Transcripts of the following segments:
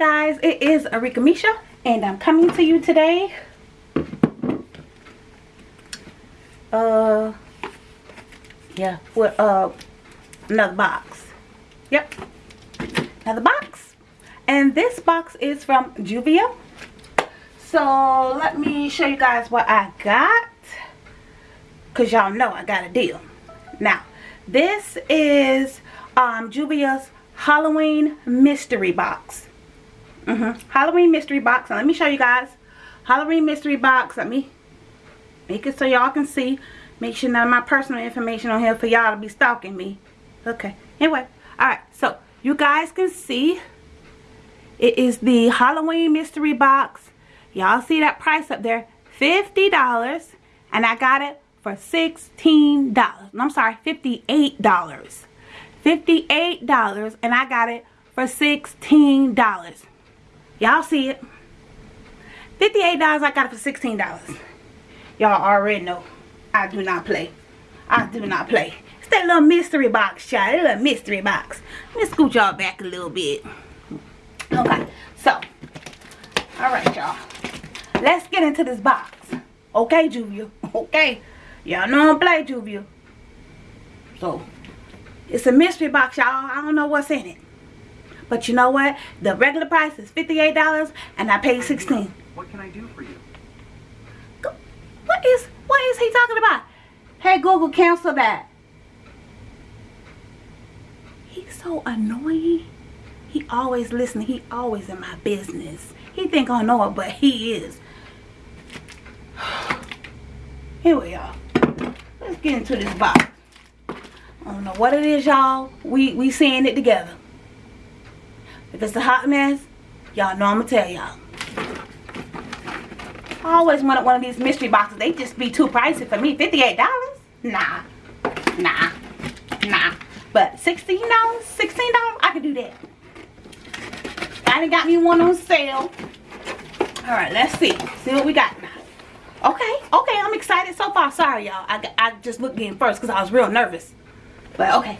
it is Arika Misha and I'm coming to you today. Uh yeah with uh another box. Yep another box. And this box is from Juvia. So let me show you guys what I got because y'all know I got a deal. Now this is um Juvia's Halloween mystery box mm -hmm. Halloween mystery box and let me show you guys. Halloween mystery box let me make it so y'all can see. Make sure none of my personal information on here for y'all to be stalking me. Okay anyway all right so you guys can see it is the halloween mystery box. Y'all see that price up there? $50 and I got it for $16 I'm sorry $58 $58 and I got it for $16 y'all see it $58 I got it for $16 Y'all already know I do not play. I do not play. It's that little mystery box, child. That little mystery box. Let me scoot y'all back a little bit. Okay, so. Alright, y'all. Let's get into this box. Okay, Juvia. Okay. Y'all know I don't play, Juvia. So, it's a mystery box, y'all. I don't know what's in it. But you know what? The regular price is $58 and I paid 16 What can I do for you? What is what is he talking about? Hey Google, cancel that. He's so annoying. He always listening. He always in my business. He think I know it, but he is. Anyway, y'all. Let's get into this box. I don't know what it is, y'all. We we seeing it together. If it's a hot mess, y'all know I'm gonna tell y'all. I always wanted one of these mystery boxes. They just be too pricey for me. $58? Nah. Nah. Nah. But $16? $16? I could do that. I done got me one on sale. Alright, let's see. See what we got now. Okay, okay, I'm excited so far. Sorry, y'all. I, I just looked in first because I was real nervous. But okay.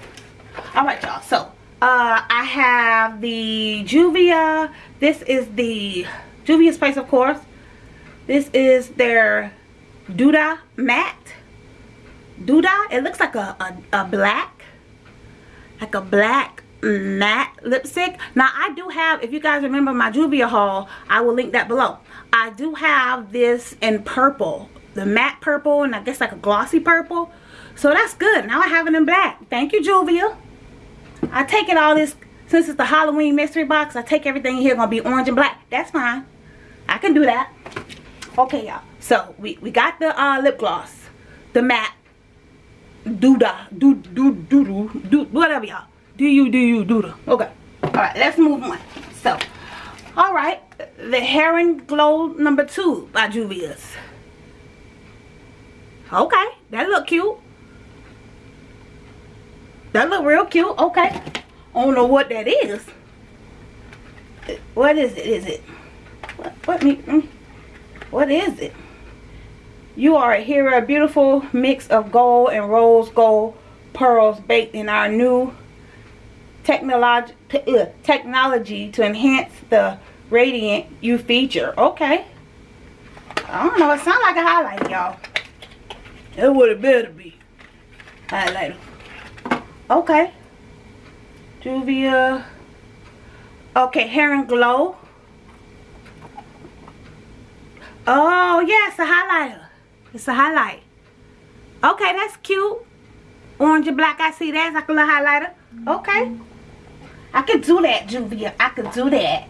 Alright, y'all. So, uh, I have the Juvia. This is the Juvia's Place, of course. This is their Duda matte. Duda. It looks like a, a, a black. Like a black matte lipstick. Now I do have, if you guys remember my Juvia haul, I will link that below. I do have this in purple. The matte purple and I guess like a glossy purple. So that's good. Now I have it in black. Thank you, Juvia. I take it all this, since it's the Halloween mystery box, I take everything here to be orange and black. That's fine. I can do that. Okay y'all. So we we got the uh lip gloss the matte do da do do do do do whatever y'all. Do you do you do the okay. All right let's move on. So all right the heron glow number two by juvia's. Okay that look cute that look real cute okay i don't know what that is what is it is it what, what me mm. What is it? You are a hero, a beautiful mix of gold and rose gold pearls baked in our new technology, uh, technology to enhance the radiant you feature. Okay. I don't know. It sounds like a highlighter, y'all. It would have better be. Highlighter. Okay. Juvia. Okay, Hair and Glow. Oh, yeah, it's a highlighter. It's a highlight. Okay, that's cute. Orange and black, I see that. It's like a little highlighter. Okay. I can do that, Juvia. I can do that.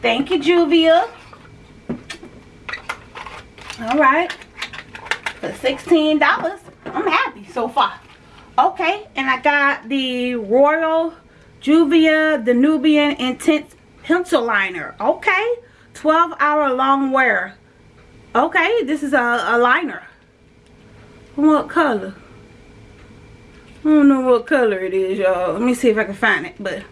Thank you, Juvia. Alright. For $16. I'm happy so far. Okay, and I got the Royal Juvia Danubian Intense Pencil Liner. Okay. 12 hour long wear. Okay, this is a, a liner. What color? I don't know what color it is, y'all. Let me see if I can find it. But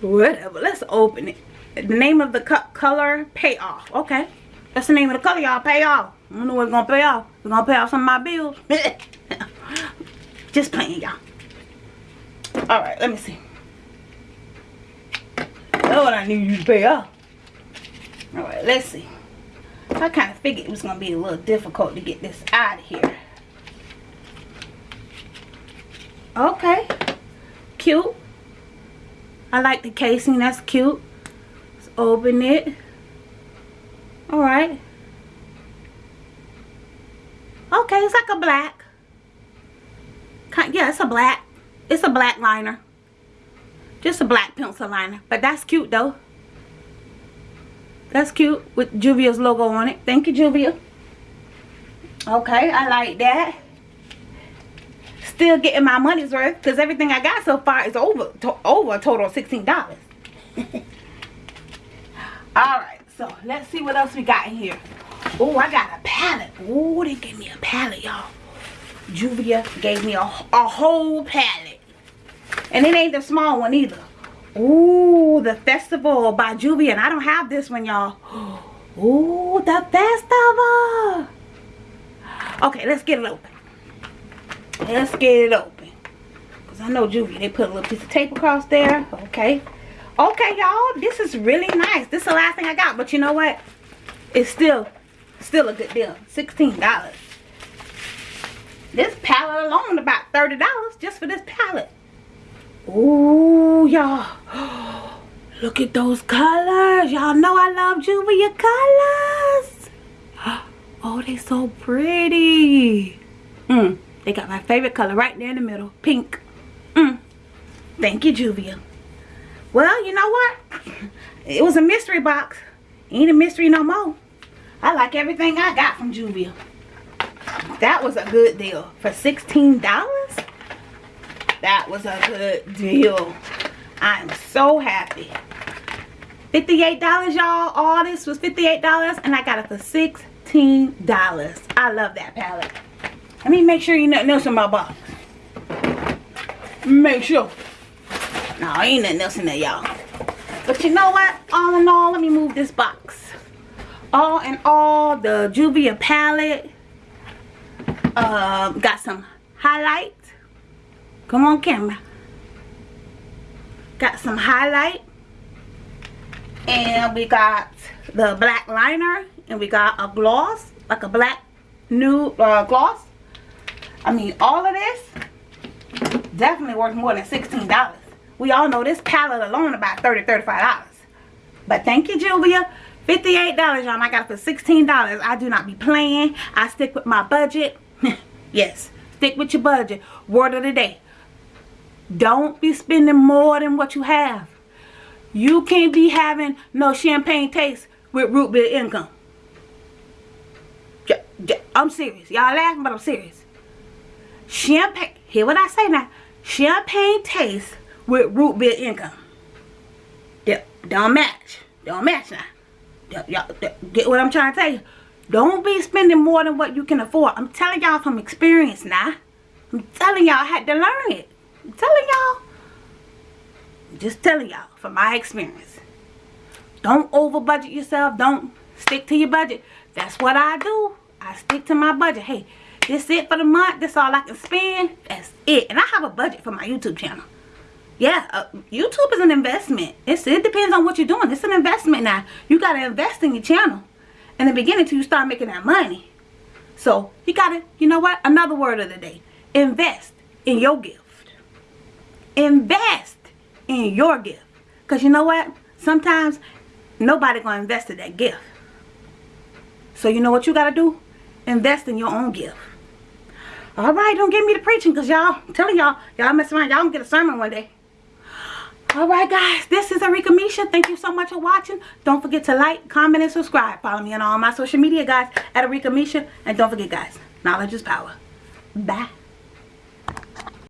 whatever. Let's open it. The name of the color, payoff. Okay. That's the name of the color, y'all. Payoff. I don't know what's going to pay off. It's going to pay off some of my bills. Just playing, y'all. Alright, let me see. What I need you to pay off. Alright, let's see. I kind of figured it was going to be a little difficult to get this out of here. Okay. Cute. I like the casing. That's cute. Let's open it. Alright. Okay, it's like a black. Yeah, it's a black. It's a black liner. Just a black pencil liner. But that's cute though. That's cute with Juvia's logo on it. Thank you, Juvia. Okay, I like that. Still getting my money's worth because everything I got so far is over to, over a total of $16. Alright, so let's see what else we got in here. Oh, I got a palette. Oh, they gave me a palette, y'all. Juvia gave me a, a whole palette. And it ain't the small one either. Ooh, the festival by Juvia. And I don't have this one, y'all. Ooh, the festival. Okay, let's get it open. Let's get it open. Because I know Juvia, they put a little piece of tape across there. Okay. Okay, y'all. This is really nice. This is the last thing I got. But you know what? It's still, still a good deal. $16. This palette alone about $30 just for this palette. Ooh, y'all. Look at those colors. Y'all know I love Juvia colors. Oh, they so pretty. Mm, they got my favorite color right there in the middle. Pink. Mm. Thank you, Juvia. Well, you know what? It was a mystery box. Ain't a mystery no more. I like everything I got from Juvia. That was a good deal. For $16? That was a good deal. I'm so happy. $58, y'all. All this was $58 and I got it for $16. I love that palette. Let me make sure you nothing else in my box. Make sure. No, ain't nothing else in there, y'all. But you know what? All in all, let me move this box. All in all, the Juvia palette. Uh, got some highlight Come on camera. Got some highlight. And we got the black liner. And we got a gloss. Like a black nude uh, gloss. I mean all of this definitely worth more than $16. We all know this palette alone about $30, $35. But thank you Julia $58 y'all. I got it for $16. I do not be playing. I stick with my budget. Yes. Stick with your budget. Word of the day. Don't be spending more than what you have. You can't be having no champagne taste with root beer income. I'm serious. Y'all laughing, but I'm serious. Champagne, hear what I say now. Champagne taste with root beer income. Don't match. Don't match now. Y'all get what I'm trying to tell you. Don't be spending more than what you can afford. I'm telling y'all from experience now. I'm telling y'all I had to learn it. I'm telling y'all. Just telling y'all from my experience. Don't over budget yourself. Don't stick to your budget. That's what I do. I stick to my budget. Hey, this it for the month. This all I can spend. That's it. And I have a budget for my YouTube channel. Yeah, uh, YouTube is an investment. It's, it depends on what you're doing. It's an investment now. You got to invest in your channel. In the beginning till you start making that money. So, you got to, you know what? Another word of the day. Invest in your gift. Invest in your gift. Because you know what? Sometimes nobody gonna invest in that gift. So you know what you gotta do? Invest in your own gift. All right don't get me to preaching because y'all telling y'all y'all mess around. Y'all gonna get a sermon one day all right guys this is Arika Misha. Thank you so much for watching. Don't forget to like comment and subscribe. Follow me on all my social media guys at Arika Misha. And don't forget guys knowledge is power. Bye